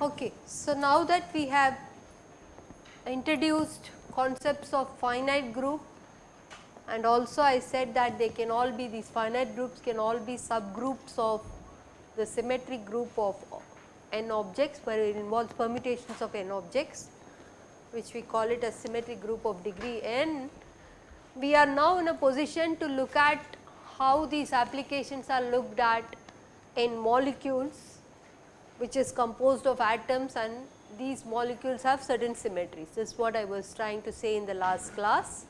Okay. So, now that we have introduced concepts of finite group and also I said that they can all be these finite groups can all be subgroups of the symmetric group of n objects where it involves permutations of n objects which we call it a symmetric group of degree n. We are now in a position to look at how these applications are looked at in molecules which is composed of atoms and these molecules have certain symmetries. This is what I was trying to say in the last class.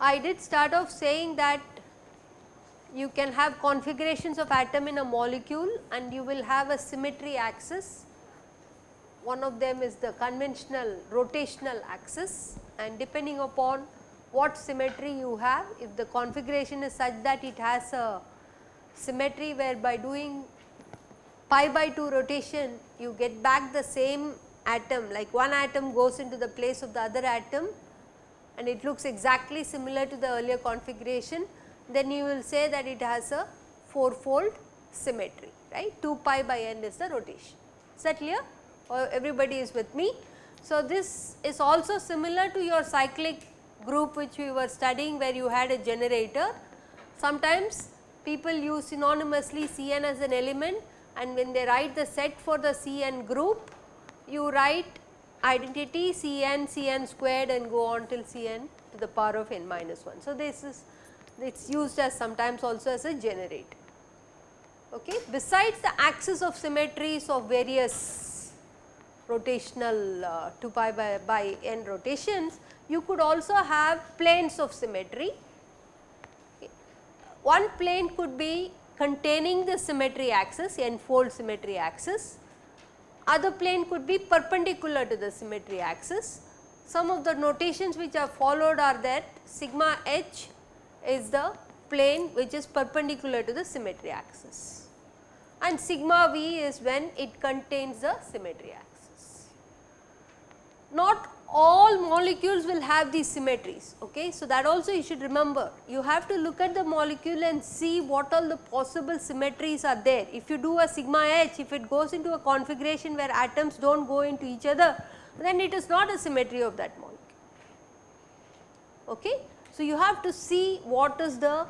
I did start off saying that you can have configurations of atom in a molecule and you will have a symmetry axis. One of them is the conventional rotational axis and depending upon what symmetry you have, if the configuration is such that it has a symmetry where by doing pi by 2 rotation you get back the same atom like one atom goes into the place of the other atom and it looks exactly similar to the earlier configuration, then you will say that it has a fourfold symmetry right 2 pi by n is the rotation. Is that clear or everybody is with me? So, this is also similar to your cyclic group which we were studying where you had a generator. Sometimes people use synonymously Cn as an element and when they write the set for the Cn group, you write identity Cn, Cn squared and go on till Cn to the power of n minus 1. So, this is it is used as sometimes also as a generator. Okay. Besides the axis of symmetries of various rotational uh, 2 pi by, by n rotations, you could also have planes of symmetry. Okay. One plane could be containing the symmetry axis n fold symmetry axis other plane could be perpendicular to the symmetry axis. Some of the notations which are followed are that sigma h is the plane which is perpendicular to the symmetry axis and sigma v is when it contains the symmetry axis. Not all molecules will have these symmetries. Okay. So, that also you should remember you have to look at the molecule and see what all the possible symmetries are there. If you do a sigma h if it goes into a configuration where atoms do not go into each other then it is not a symmetry of that molecule. Okay. So, you have to see what is the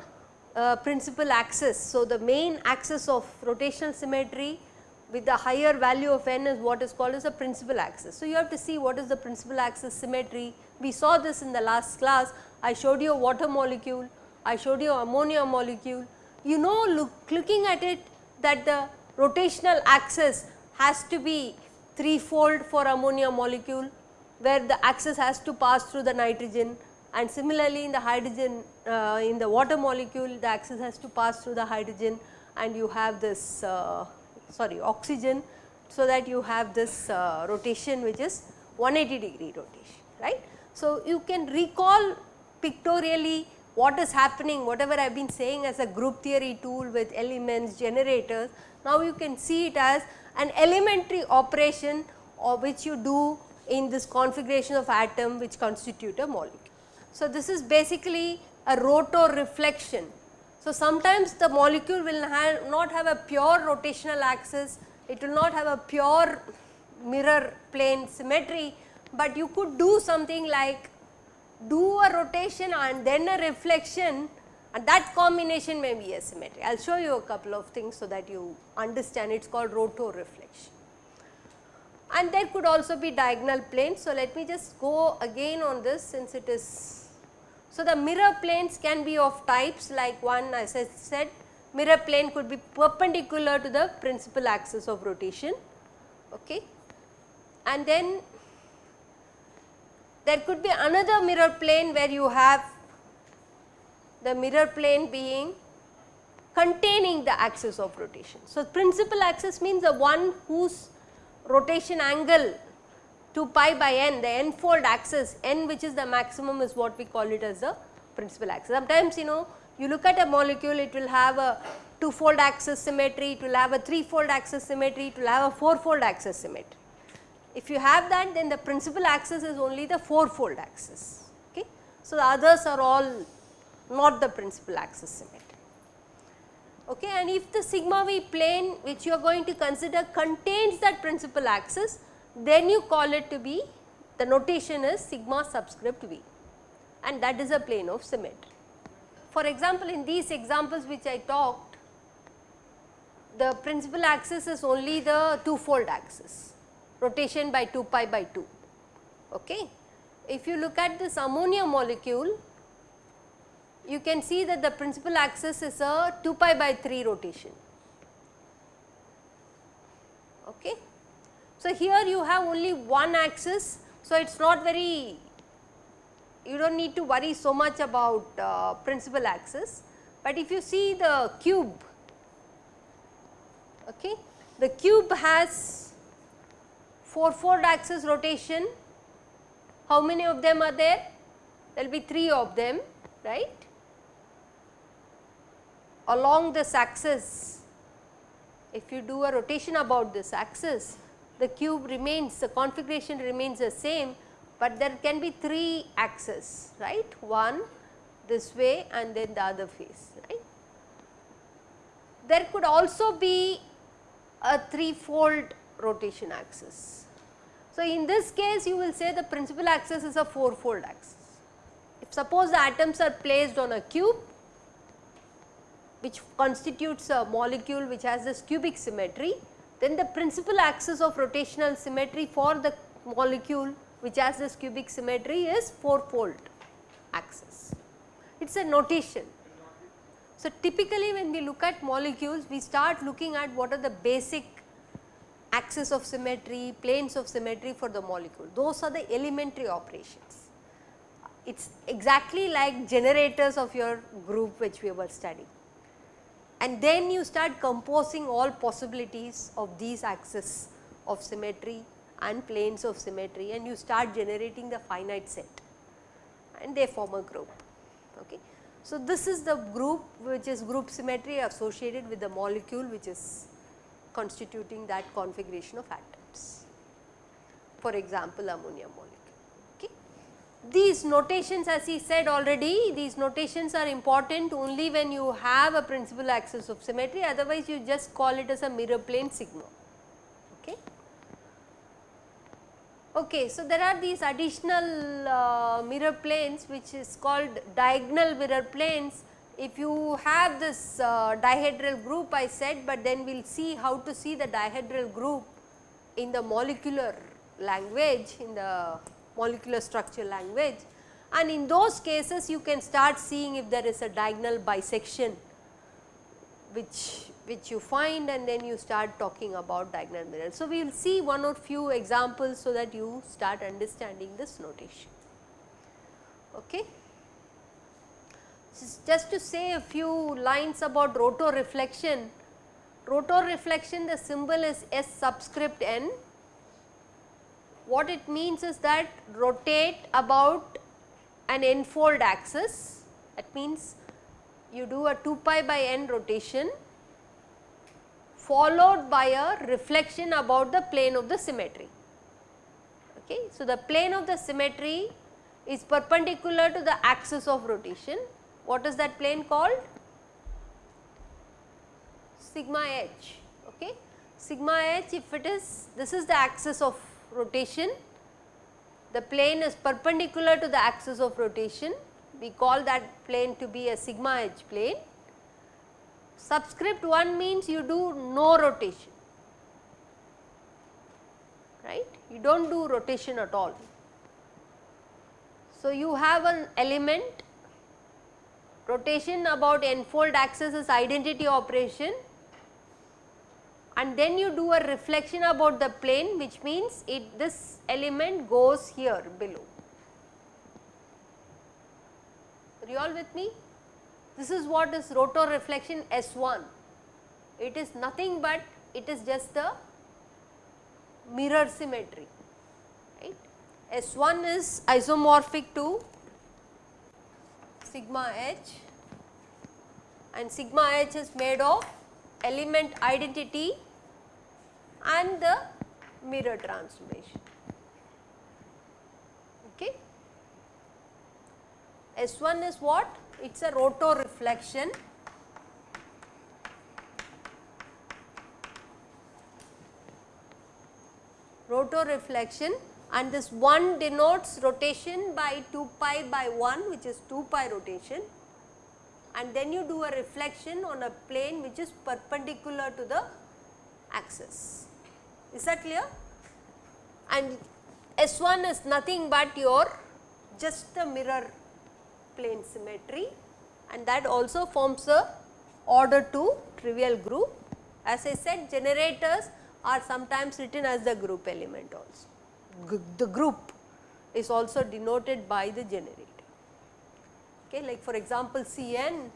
uh, principal axis. So, the main axis of rotational symmetry with the higher value of n is what is called as a principal axis. So, you have to see what is the principal axis symmetry. We saw this in the last class. I showed you a water molecule, I showed you ammonia molecule. You know look, looking at it that the rotational axis has to be threefold for ammonia molecule where the axis has to pass through the nitrogen and similarly in the hydrogen uh, in the water molecule the axis has to pass through the hydrogen and you have this uh, sorry oxygen so that you have this uh, rotation which is 180 degree rotation right. So, you can recall pictorially what is happening whatever I have been saying as a group theory tool with elements generators now you can see it as an elementary operation or which you do in this configuration of atom which constitute a molecule. So, this is basically a rotor reflection so, sometimes the molecule will not have a pure rotational axis, it will not have a pure mirror plane symmetry, but you could do something like do a rotation and then a reflection and that combination may be a symmetry. I will show you a couple of things so that you understand it is called rotor reflection. And there could also be diagonal planes. So, let me just go again on this since it is so, the mirror planes can be of types like one as I said mirror plane could be perpendicular to the principal axis of rotation okay. and then there could be another mirror plane where you have the mirror plane being containing the axis of rotation. So, principal axis means the one whose rotation angle 2 pi by n the n fold axis n which is the maximum is what we call it as the principal axis. Sometimes you know you look at a molecule it will have a two fold axis symmetry, it will have a three fold axis symmetry, it will have a four fold axis symmetry. If you have that then the principal axis is only the four fold axis. Okay. So, the others are all not the principal axis symmetry. Okay. And if the sigma v plane which you are going to consider contains that principal axis then you call it to be the notation is sigma subscript v and that is a plane of symmetry. For example, in these examples which I talked the principal axis is only the two fold axis rotation by 2 pi by 2. Okay. If you look at this ammonia molecule, you can see that the principal axis is a 2 pi by 3 rotation. Okay. So, here you have only one axis, so it is not very, you do not need to worry so much about uh, principal axis, but if you see the cube, okay, the cube has 4 fold axis rotation, how many of them are there? There will be 3 of them, right. Along this axis, if you do a rotation about this axis, the cube remains, the configuration remains the same, but there can be 3 axes, right, one this way and then the other face, right. There could also be a 3 fold rotation axis. So, in this case you will say the principal axis is a 4 fold axis. If suppose the atoms are placed on a cube which constitutes a molecule which has this cubic symmetry, then the principal axis of rotational symmetry for the molecule which has this cubic symmetry is 4 fold axis. It is a notation. So, typically when we look at molecules we start looking at what are the basic axis of symmetry, planes of symmetry for the molecule. Those are the elementary operations. It is exactly like generators of your group which we were studying. And then you start composing all possibilities of these axes of symmetry and planes of symmetry and you start generating the finite set and they form a group. Okay. So, this is the group which is group symmetry associated with the molecule which is constituting that configuration of atoms. For example, ammonia molecule. These notations as he said already, these notations are important only when you have a principal axis of symmetry otherwise you just call it as a mirror plane sigma. Okay. Okay, so there are these additional uh, mirror planes which is called diagonal mirror planes if you have this uh, dihedral group I said, but then we will see how to see the dihedral group in the molecular language, in the molecular structure language and in those cases you can start seeing if there is a diagonal bisection which which you find and then you start talking about diagonal mirror. So, we will see one or few examples so that you start understanding this notation. Okay just to say a few lines about rotor reflection, Rotor reflection the symbol is S subscript n. What it means is that rotate about an n-fold axis that means you do a 2 pi by n rotation followed by a reflection about the plane of the symmetry. Okay. So, the plane of the symmetry is perpendicular to the axis of rotation what is that plane called? Sigma h. Okay. Sigma h if it is this is the axis of rotation, the plane is perpendicular to the axis of rotation, we call that plane to be a sigma h plane. Subscript 1 means you do no rotation, right, you do not do rotation at all. So, you have an element. Rotation about n-fold axis is identity operation and then you do a reflection about the plane which means it this element goes here below. Are you all with me? This is what is rotor reflection S1. It is nothing but it is just the mirror symmetry, right. S1 is isomorphic to sigma h and sigma h is made of element identity and the mirror transformation. Okay. S1 is what? It is a rotor reflection rotor reflection and this 1 denotes rotation by 2 pi by 1 which is 2 pi rotation and then you do a reflection on a plane which is perpendicular to the axis. Is that clear? And S1 is nothing but your just the mirror plane symmetry and that also forms a order 2 trivial group. As I said generators are sometimes written as the group element also. G the group is also denoted by the generator. Okay, like for example, Cn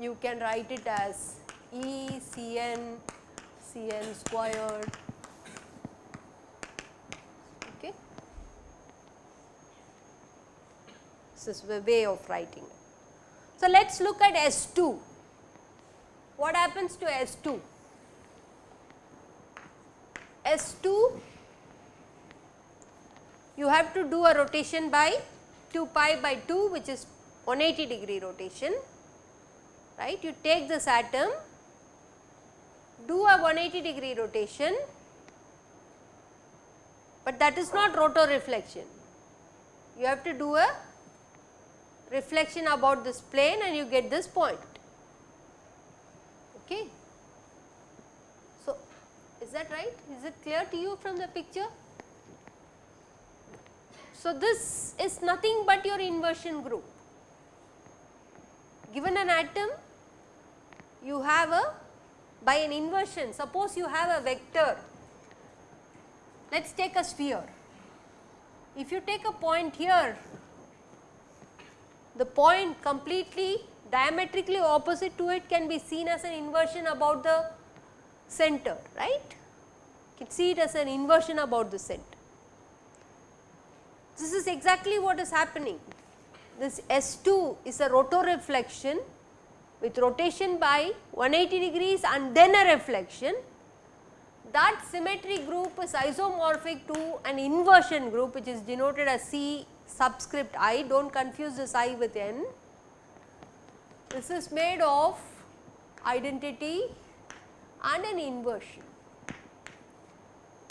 you can write it as E Cn Cn squared. Okay. This is the way of writing it. So, let us look at S2. What happens to S2? S2 you have to do a rotation by 2 pi by 2 which is 180 degree rotation right. You take this atom do a 180 degree rotation but that is not rotor reflection. You have to do a reflection about this plane and you get this point. Okay. So, is that right? Is it clear to you from the picture? So, this is nothing but your inversion group. Given an atom, you have a by an inversion, suppose you have a vector, let us take a sphere. If you take a point here, the point completely diametrically opposite to it can be seen as an inversion about the center, right. You can see it as an inversion about the center. This is exactly what is happening. This S2 is a rotor reflection with rotation by 180 degrees and then a reflection. That symmetry group is isomorphic to an inversion group which is denoted as C subscript i, do not confuse this i with n. This is made of identity and an inversion.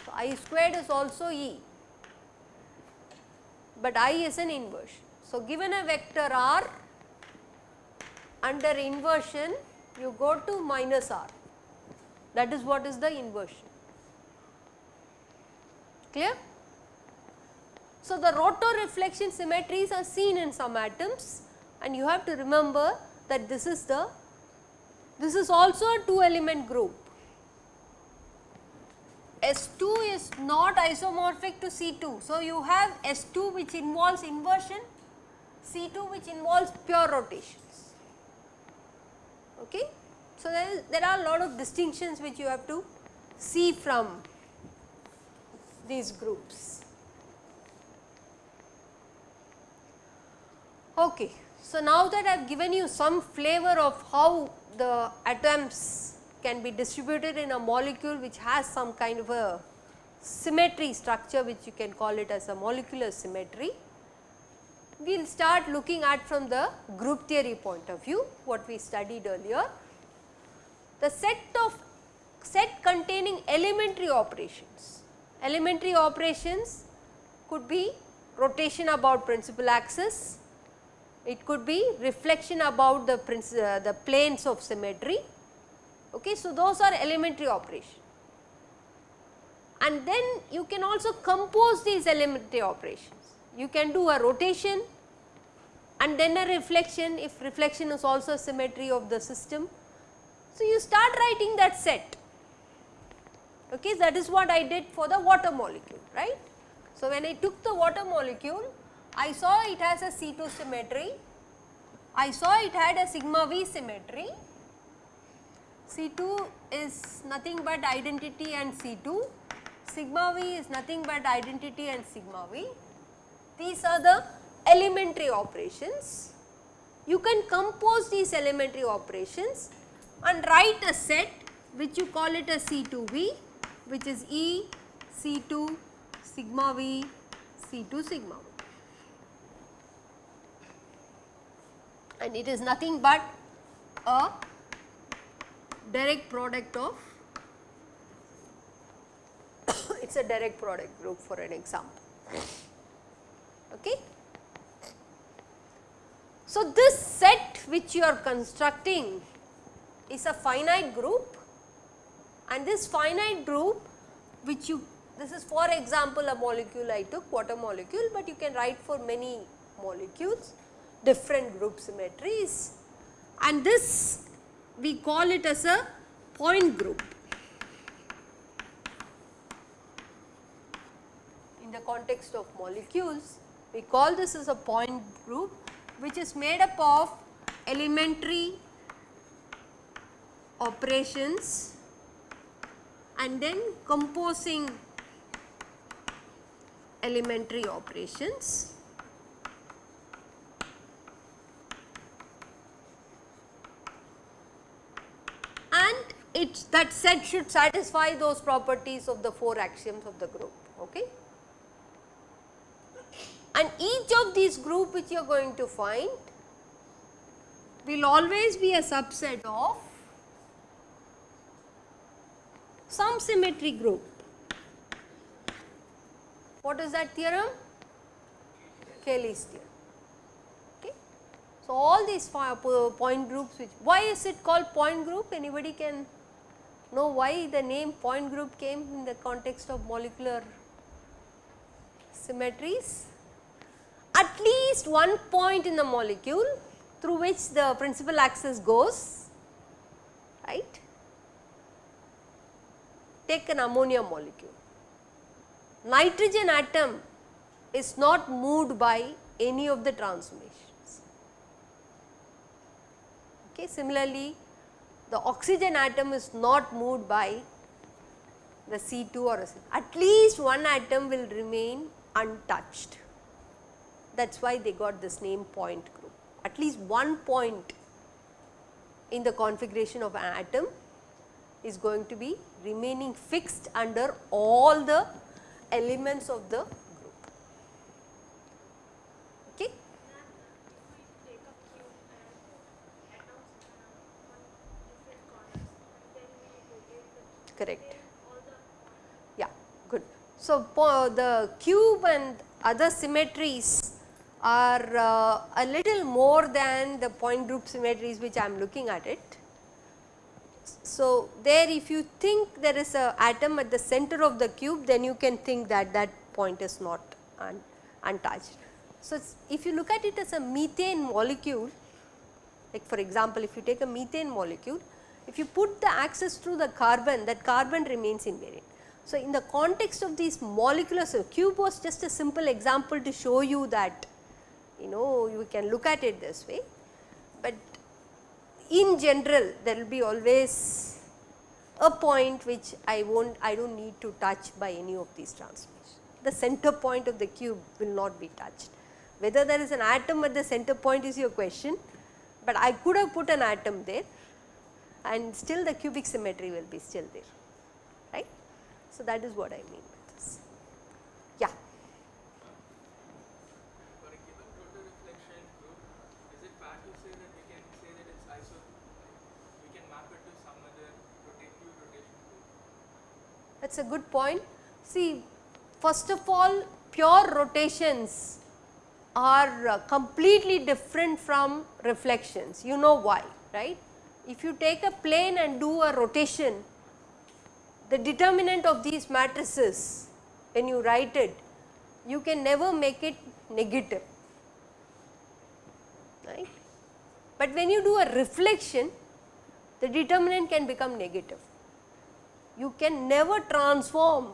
So, i squared is also E but I is an inversion. So, given a vector r under inversion you go to minus r that is what is the inversion clear. So, the rotor reflection symmetries are seen in some atoms and you have to remember that this is the this is also a 2 element group S2 is not isomorphic to C2. So, you have S2 which involves inversion, C2 which involves pure rotations. Okay. So, there, is, there are a lot of distinctions which you have to see from these groups. Okay. So, now that I have given you some flavor of how the atoms can be distributed in a molecule which has some kind of a symmetry structure which you can call it as a molecular symmetry. We will start looking at from the group theory point of view what we studied earlier. The set of set containing elementary operations. Elementary operations could be rotation about principal axis, it could be reflection about the, uh, the planes of symmetry Okay, so, those are elementary operation and then you can also compose these elementary operations. You can do a rotation and then a reflection if reflection is also symmetry of the system. So, you start writing that set okay that is what I did for the water molecule right. So, when I took the water molecule I saw it has a C2 symmetry, I saw it had a sigma V symmetry C2 is nothing but identity and C2, sigma V is nothing but identity and sigma V. These are the elementary operations you can compose these elementary operations and write a set which you call it as C2V which is E C2 sigma V C2 sigma V. And it is nothing but a direct product of it is a direct product group for an example. Okay. So, this set which you are constructing is a finite group and this finite group which you this is for example a molecule I took water molecule, but you can write for many molecules different group symmetries and this we call it as a point group. In the context of molecules we call this as a point group which is made up of elementary operations and then composing elementary operations. And it that set should satisfy those properties of the 4 axioms of the group. Okay? And each of these group which you are going to find will always be a subset of some symmetry group. What is that theorem? Cayley's theorem. So, all these point groups which why is it called point group anybody can know why the name point group came in the context of molecular symmetries? At least one point in the molecule through which the principal axis goes right. Take an ammonia molecule nitrogen atom is not moved by any of the transformations. Okay. Similarly, the oxygen atom is not moved by the C2 or. At least one atom will remain untouched. That is why they got this name point group. At least one point in the configuration of an atom is going to be remaining fixed under all the elements of the group. Okay. Correct. Yeah, good. So, the cube and other symmetries are uh, a little more than the point group symmetries which I am looking at it. So, there if you think there is a atom at the center of the cube then you can think that that point is not un untouched. So, if you look at it as a methane molecule like for example, if you take a methane molecule if you put the axis through the carbon that carbon remains invariant. So, in the context of these molecular so cube was just a simple example to show you that you know you can look at it this way, but in general there will be always a point which I won't I do not need to touch by any of these transformations. The center point of the cube will not be touched. Whether there is an atom at the center point is your question, but I could have put an atom there and still the cubic symmetry will be still there. So, that is what I mean. by this. Yeah. that is a good point. See first of all pure rotations are uh, completely different from reflections, you know why, right. If you take a plane and do a rotation, the determinant of these matrices when you write it, you can never make it negative, right. But when you do a reflection, the determinant can become negative you can never transform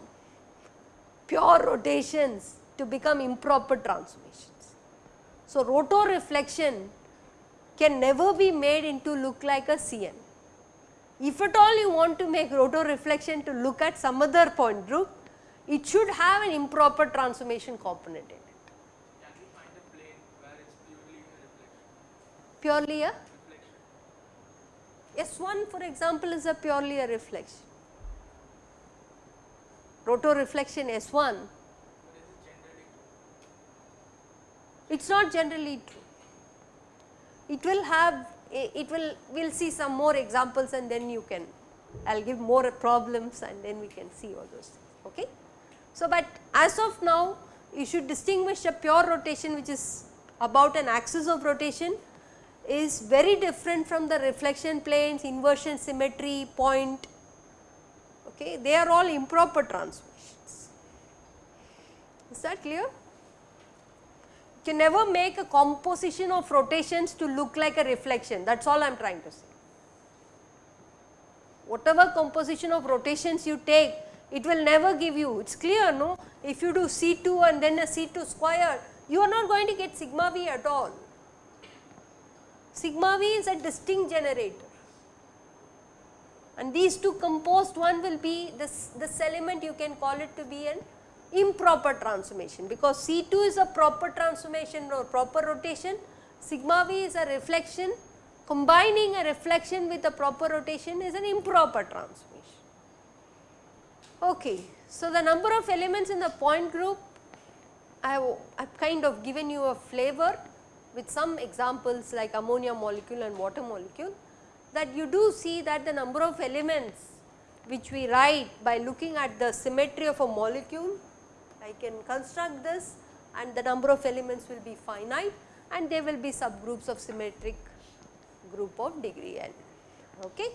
pure rotations to become improper transformations. So, rotoreflection can never be made into look like a CN. If at all you want to make rotor reflection to look at some other point group, it should have an improper transformation component in it. purely a S1 for example is a purely a reflection. Rotor reflection S1 it is not generally true. It will have it will we will see some more examples and then you can I will give more problems and then we can see all those things. Okay. So, but as of now you should distinguish a pure rotation which is about an axis of rotation is very different from the reflection planes, inversion symmetry, point, okay. they are all improper transformations. Is that clear? Can never make a composition of rotations to look like a reflection that is all I am trying to say. Whatever composition of rotations you take it will never give you, it is clear no, if you do C2 and then a C2 square, you are not going to get sigma V at all. Sigma V is a distinct generator and these two composed one will be this, this element you can call it to be an improper transformation because C2 is a proper transformation or proper rotation, sigma V is a reflection, combining a reflection with a proper rotation is an improper transformation. Okay. So, the number of elements in the point group I have, I have kind of given you a flavor with some examples like ammonia molecule and water molecule that you do see that the number of elements which we write by looking at the symmetry of a molecule, I can construct this and the number of elements will be finite and there will be subgroups of symmetric group of degree n. Okay.